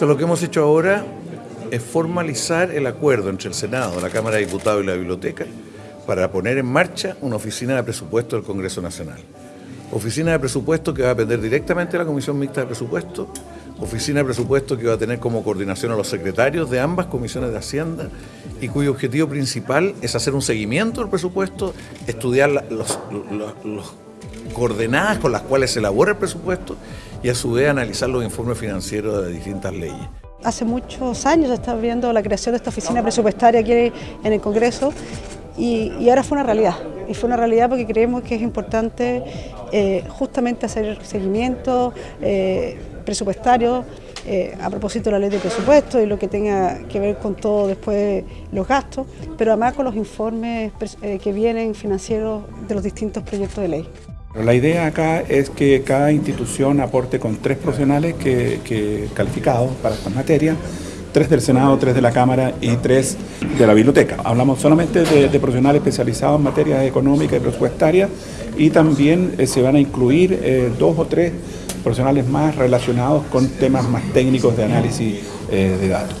Lo que hemos hecho ahora es formalizar el acuerdo entre el Senado, la Cámara de Diputados y la Biblioteca para poner en marcha una oficina de presupuesto del Congreso Nacional. Oficina de presupuesto que va a depender directamente de la Comisión Mixta de Presupuesto, oficina de presupuesto que va a tener como coordinación a los secretarios de ambas comisiones de Hacienda y cuyo objetivo principal es hacer un seguimiento del presupuesto, estudiar los, coordenadas con las cuales se elabora el presupuesto y a su vez analizar los informes financieros de distintas leyes. Hace muchos años está viendo la creación de esta oficina presupuestaria aquí en el Congreso y, ahora fue una realidad. Y fue una realidad porque creemos que es importante eh, justamente hacer seguimiento eh, presupuestario eh, a propósito de la ley de presupuesto y lo que tenga que ver con todo después los gastos, pero además con los informes que vienen financieros de los distintos proyectos de ley. La idea acá es que cada institución aporte con tres profesionales calificados para esta materia, tres del Senado, tres de la Cámara y tres de la Biblioteca. Hablamos solamente de, profesionales especializados en materias económicas y presupuestarias y también eh, se van a incluir eh, dos o tres profesionales más relacionados con temas más técnicos de análisis eh, de datos.